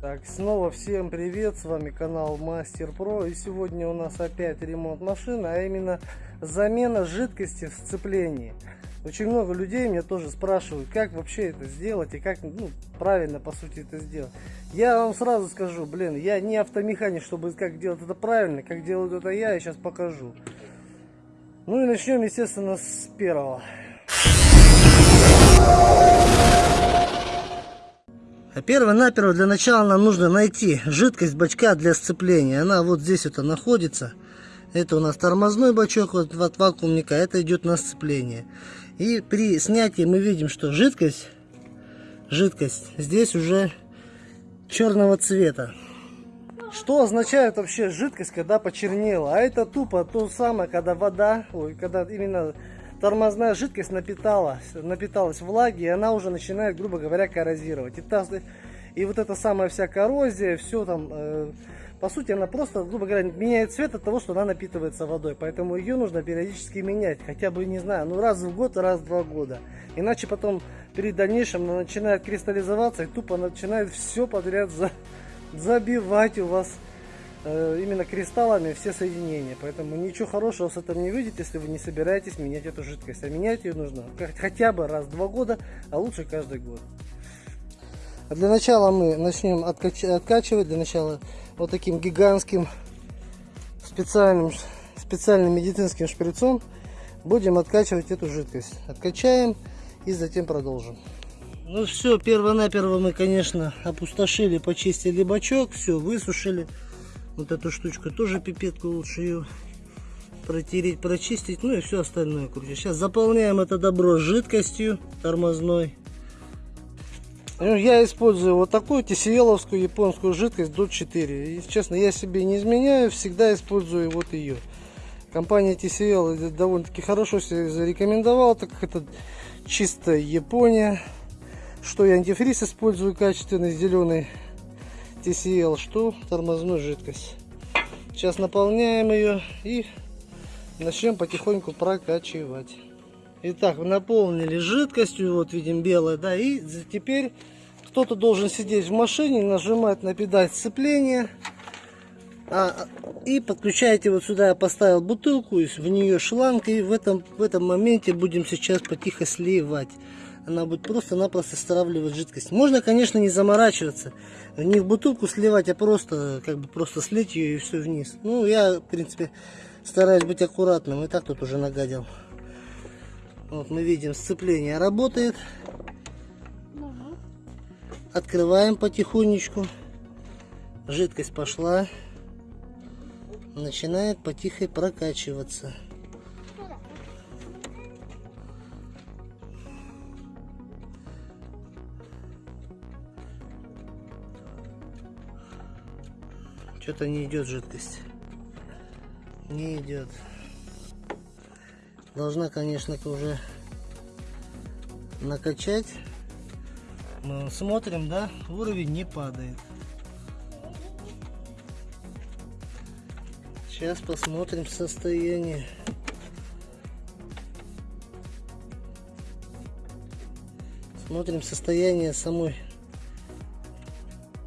Так, снова всем привет, с вами канал Мастер Про и сегодня у нас опять ремонт машины, а именно замена жидкости в сцеплении. Очень много людей меня тоже спрашивают, как вообще это сделать и как ну, правильно по сути это сделать. Я вам сразу скажу, блин, я не автомеханик, чтобы как делать это правильно, как делают это я, я сейчас покажу. Ну и начнем, естественно, с первого. Перво-наперво для начала нам нужно найти жидкость бачка для сцепления. Она вот здесь вот находится. Это у нас тормозной бачок вот от вакуумника, это идет на сцепление. И при снятии мы видим, что жидкость, жидкость здесь уже черного цвета. Что означает вообще жидкость, когда почернела? А это тупо то самое, когда вода, ой, когда именно тормозная жидкость напиталась, напиталась влаги, и она уже начинает, грубо говоря, коррозировать. И, та, и вот эта самая вся коррозия, все там, э, по сути, она просто, грубо говоря, меняет цвет от того, что она напитывается водой. Поэтому ее нужно периодически менять, хотя бы, не знаю, ну раз в год, раз в два года. Иначе потом, перед дальнейшем, она начинает кристаллизоваться и тупо начинает все подряд за, забивать у вас именно кристаллами все соединения. Поэтому ничего хорошего с этим не выйдет, если вы не собираетесь менять эту жидкость. А менять ее нужно хотя бы раз в два года, а лучше каждый год. А для начала мы начнем откач откачивать. Для начала вот таким гигантским специальным, специальным медицинским шприцом будем откачивать эту жидкость. Откачаем и затем продолжим. Ну все, перво-наперво мы, конечно, опустошили, почистили бачок, все, высушили. Вот эту штучку тоже пипетку лучше ее протереть, прочистить, ну и все остальное крутить. Сейчас заполняем это добро жидкостью тормозной. Ну, я использую вот такую тесиеловскую японскую жидкость до 4. И, честно, я себе не изменяю, всегда использую вот ее. Компания TCL довольно-таки хорошо себя зарекомендовала, так как это чистая Япония. Что я антифриз использую качественный, зеленый TCL, что тормозную жидкость. Сейчас наполняем ее и начнем потихоньку прокачивать. Итак, наполнили жидкостью, вот видим белое, да, и теперь кто-то должен сидеть в машине, нажимать на педаль сцепления, а, и подключаете вот сюда, я поставил бутылку, в нее шланг, и в этом, в этом моменте будем сейчас потихо сливать она будет просто-напросто стравливать жидкость. Можно, конечно, не заморачиваться, не в бутылку сливать, а просто, как бы, просто слить ее и все вниз. Ну, я, в принципе, стараюсь быть аккуратным, и так тут уже нагадил. Вот мы видим, сцепление работает. Открываем потихонечку. Жидкость пошла. Начинает потихо прокачиваться. Что-то не идет жидкость. Не идет. Должна, конечно, уже накачать. Мы смотрим, да, уровень не падает. Сейчас посмотрим состояние. Смотрим состояние самой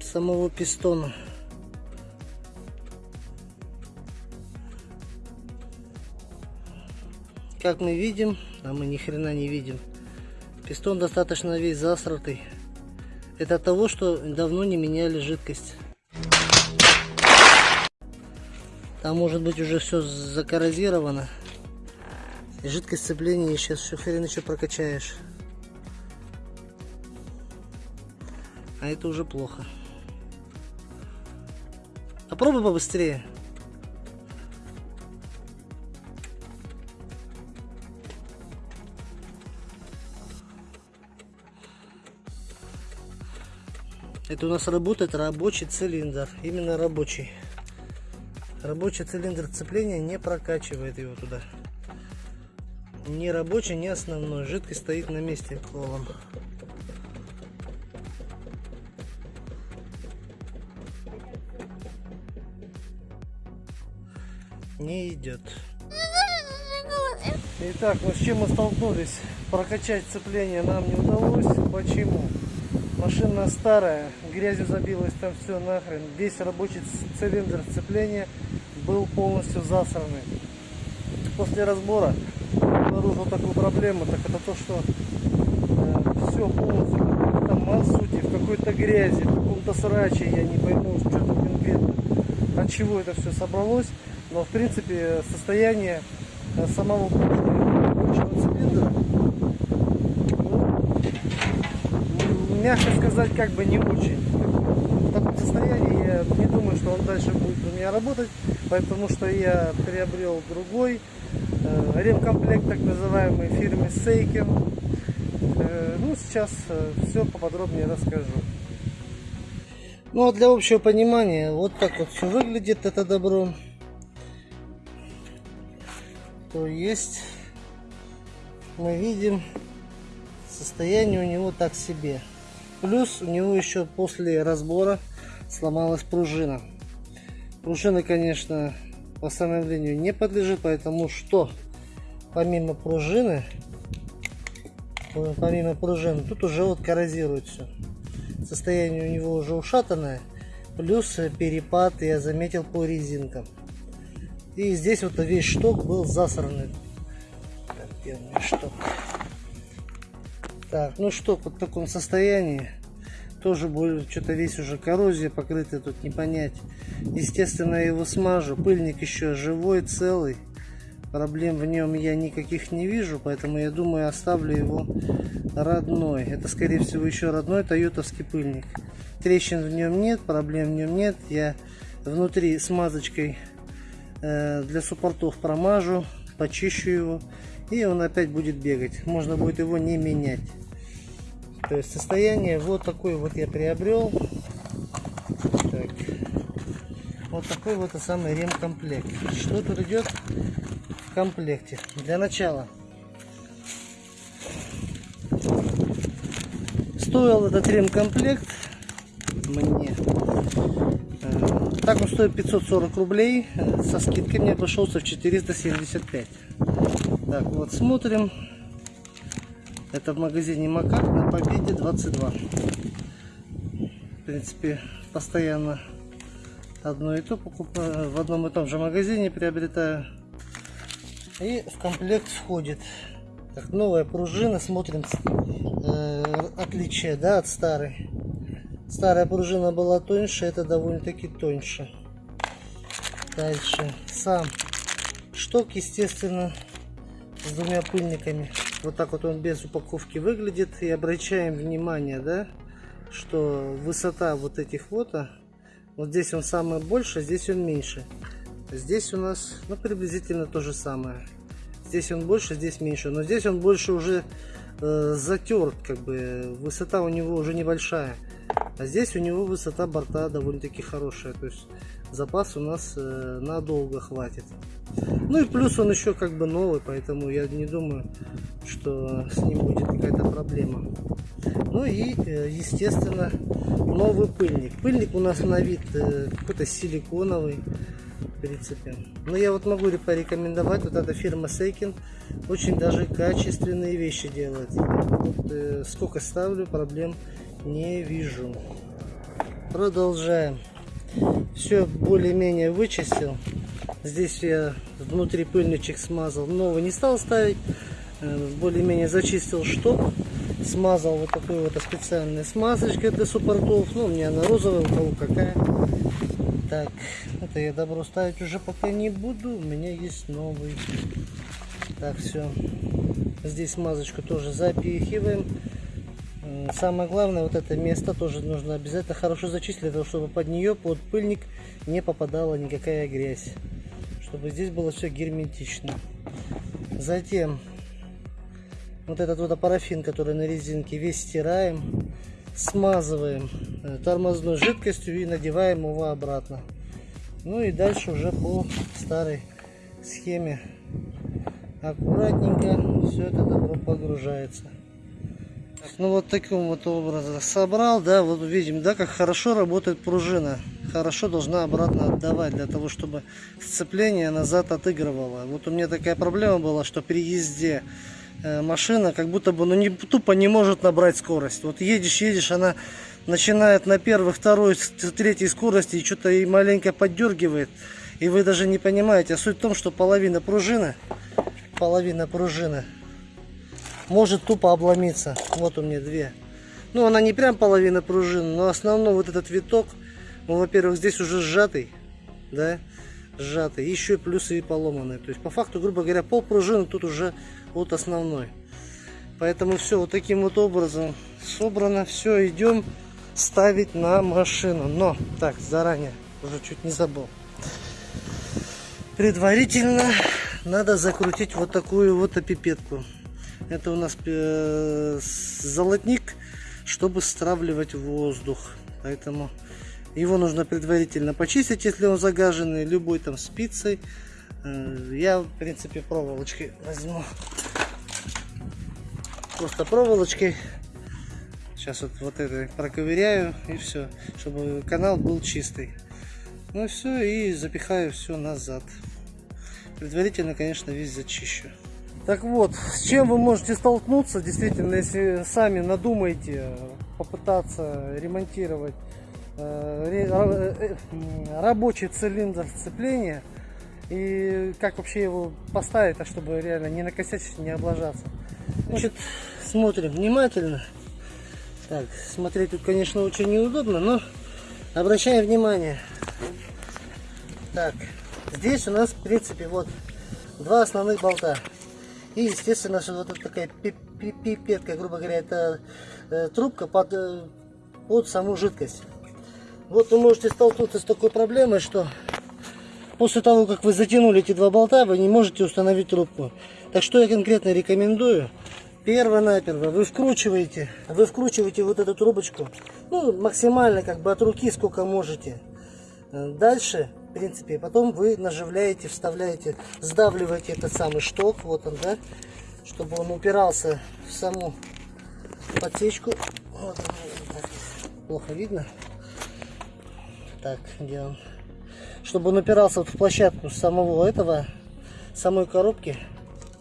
самого пистона. Как мы видим, а мы ни хрена не видим, пистон достаточно весь засратый. Это от того, что давно не меняли жидкость. Там может быть уже все закоррозировано. И жидкость сцепления сейчас еще хрен еще прокачаешь. А это уже плохо. Попробуй побыстрее. Это у нас работает рабочий цилиндр. Именно рабочий. Рабочий цилиндр цепления не прокачивает его туда. Ни рабочий, ни основной. Жидкость стоит на месте колом. Не идет. Итак, вот с чем мы столкнулись. Прокачать цепление нам не удалось. Почему? Машина старая, грязью забилась там все нахрен. Весь рабочий цилиндр сцепления был полностью засранный. После разбора обнаружил такую проблему, так это то, что э, все полностью какой-то мазуте, в какой-то грязи, в каком-то сраче, я не пойму, что конкретно, от чего это все собралось. Но в принципе состояние э, самого мягко сказать, как бы не очень. В таком состоянии я не думаю, что он дальше будет у меня работать, потому что я приобрел другой э, ремкомплект, так называемый, фирмы Сейкен. Э, ну, сейчас э, все поподробнее расскажу. Ну, а для общего понимания, вот так вот все выглядит это добро. То есть, мы видим, состояние у него так себе. Плюс у него еще после разбора сломалась пружина. Пружина, конечно, восстановлению не подлежит, поэтому что? Помимо пружины, помимо пружины, тут уже вот коррозирует все. Состояние у него уже ушатанное, плюс перепад я заметил по резинкам. И здесь вот весь шток был засранный. Так, где у шток? Так, ну что, в таком состоянии. Тоже будет что-то весь уже коррозия покрытая, тут не понять. Естественно, я его смажу. Пыльник еще живой, целый. Проблем в нем я никаких не вижу, поэтому я думаю, оставлю его родной. Это, скорее всего, еще родной тойотовский пыльник. Трещин в нем нет, проблем в нем нет. Я внутри смазочкой э, для суппортов промажу, почищу его. И он опять будет бегать. Можно будет его не менять. То есть состояние вот такой вот я приобрел. Так. Вот такой вот самый ремкомплект. Что тут идет в комплекте? Для начала. Стоил этот ремкомплект мне. Так он стоит 540 рублей. Со скидкой мне обошелся в 475. Так, вот смотрим. Это в магазине Макак на Победе 22. В принципе, постоянно одно и то покупаю. В одном и том же магазине приобретаю. И в комплект входит так, новая пружина. Смотрим э, отличие да, от старой. Старая пружина была тоньше, это довольно-таки тоньше. Дальше. Сам шток, естественно, с двумя пыльниками. Вот так вот он без упаковки выглядит. И обращаем внимание, да, что высота вот этих вот, а, вот здесь он самый больше, здесь он меньше. Здесь у нас, ну, приблизительно то же самое. Здесь он больше, здесь меньше. Но здесь он больше уже э, затерт, как бы. Высота у него уже небольшая. А здесь у него высота борта довольно-таки хорошая. То есть запас у нас э, надолго хватит. Ну и плюс он еще как бы новый, поэтому я не думаю, что с ним будет какая-то проблема. Ну и, э, естественно, новый пыльник. Пыльник у нас на вид э, какой-то силиконовый, в принципе. Но я вот могу порекомендовать, вот эта фирма Сейкин очень даже качественные вещи делает. Вот, сколько ставлю, проблем не вижу. Продолжаем. Все более-менее вычистил. Здесь я внутри пыльничек смазал. Новый не стал ставить. Э, более-менее зачистил шток. Смазал вот такой вот специальной смазочкой для суппортов. Ну, у меня она розовая, у кого какая. Так, это я добро ставить уже пока не буду. У меня есть новый. Так, все. Здесь смазочку тоже запихиваем. Самое главное, вот это место тоже нужно обязательно хорошо зачистить, для того, чтобы под нее, под пыльник не попадала никакая грязь чтобы здесь было все герметично. Затем вот этот вот парафин, который на резинке, весь стираем, смазываем э, тормозной жидкостью и надеваем его обратно. Ну и дальше уже по старой схеме аккуратненько все это добро погружается. Ну вот таким вот образом собрал, да, вот видим, да, как хорошо работает пружина хорошо должна обратно отдавать, для того, чтобы сцепление назад отыгрывало. Вот у меня такая проблема была, что при езде э, машина как будто бы ну, не, тупо не может набрать скорость. Вот едешь, едешь, она начинает на первой, второй, третьей скорости и что-то и маленько поддергивает. И вы даже не понимаете. А суть в том, что половина пружины, половина пружины может тупо обломиться. Вот у меня две. Ну, она не прям половина пружины, но основной вот этот виток, он, во-первых, здесь уже сжатый, да, сжатый, еще плюсы и поломанный. То есть, по факту, грубо говоря, пол пружины тут уже вот основной. Поэтому все вот таким вот образом собрано. Все, идем ставить на машину. Но, так, заранее, уже чуть не забыл. Предварительно надо закрутить вот такую вот опипетку. Это у нас э, золотник, чтобы стравливать воздух. Поэтому его нужно предварительно почистить, если он загаженный, любой там спицей. Э, я, в принципе, проволочкой возьму. Просто проволочкой. Сейчас вот, вот это проковыряю и все, чтобы канал был чистый. Ну все, и запихаю все назад. Предварительно, конечно, весь зачищу. Так вот, с чем вы можете столкнуться, действительно, если сами надумаете попытаться ремонтировать э, э, рабочий цилиндр сцепления и как вообще его поставить, так чтобы реально не накосячить, не облажаться. Значит, смотрим внимательно. Так, смотреть тут, конечно, очень неудобно, но обращаем внимание. Так, здесь у нас, в принципе, вот два основных болта. И, естественно, что вот такая пипетка, грубо говоря, это э, трубка под, э, под саму жидкость. Вот вы можете столкнуться с такой проблемой, что после того, как вы затянули эти два болта, вы не можете установить трубку. Так что я конкретно рекомендую. Перво-наперво вы вкручиваете, вы вкручиваете вот эту трубочку, ну, максимально как бы от руки, сколько можете. Дальше в принципе. Потом вы наживляете, вставляете, сдавливаете этот самый шток, вот он, да, чтобы он упирался в саму подсечку. Вот так, плохо видно. Так, где он? Чтобы он упирался вот в площадку самого этого, самой коробки.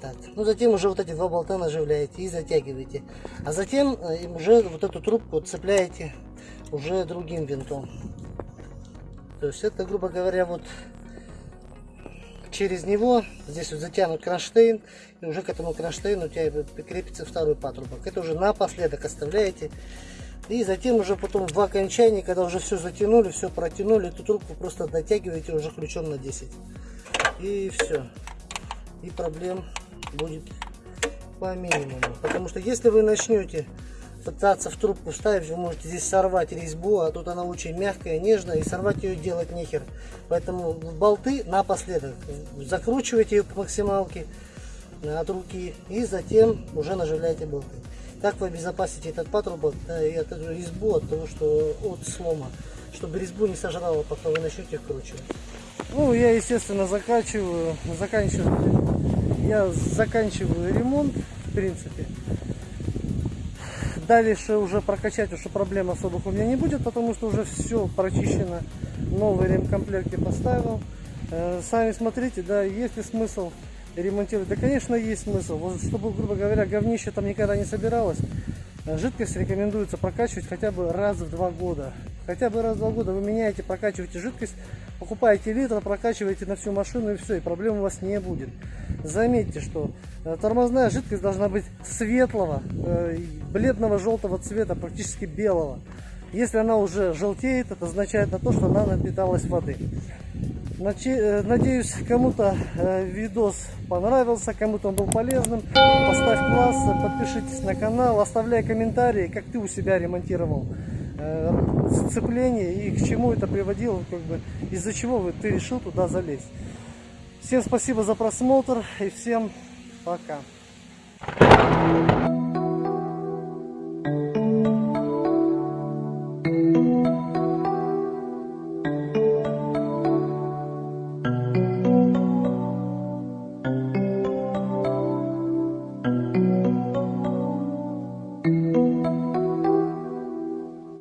Так, ну затем уже вот эти два болта наживляете и затягиваете. А затем э, уже вот эту трубку цепляете уже другим винтом. То есть это, грубо говоря, вот через него здесь вот затянут кронштейн, и уже к этому кронштейну у тебя прикрепится второй патрубок. Это уже напоследок оставляете. И затем уже потом в окончании, когда уже все затянули, все протянули, эту трубку просто дотягиваете уже ключом на 10. И все. И проблем будет по минимуму. Потому что если вы начнете пытаться в трубку вставить, вы можете здесь сорвать резьбу, а тут она очень мягкая, нежная, и сорвать ее делать нехер. Поэтому болты напоследок закручивайте ее по максималке от руки и затем уже наживляйте болты. Так вы обезопасите этот патрубок да, и эту резьбу от того, что от слома, чтобы резьбу не сожрало, пока вы начнете вкручивать. Ну, я, естественно, заканчиваю, заканчиваю, я заканчиваю ремонт, в принципе. Дальше уже прокачать уже проблем особых у меня не будет, потому что уже все прочищено. Новый ремкомплект я поставил. Э, сами смотрите, да, есть ли смысл ремонтировать? Да, конечно, есть смысл. Вот, чтобы, грубо говоря, говнище там никогда не собиралось, э, жидкость рекомендуется прокачивать хотя бы раз в два года. Хотя бы раз в два года вы меняете, прокачиваете жидкость, покупаете литр, прокачиваете на всю машину и все, и проблем у вас не будет. Заметьте, что э, тормозная жидкость должна быть светлого, э, бледного желтого цвета, практически белого. Если она уже желтеет, это означает на то, что она напиталась воды. Э, надеюсь, кому-то видос понравился, кому-то он был полезным. Поставь класс, подпишитесь на канал, оставляй комментарии, как ты у себя ремонтировал сцепление и к чему это приводило, как бы из-за чего ты решил туда залезть. Всем спасибо за просмотр и всем пока.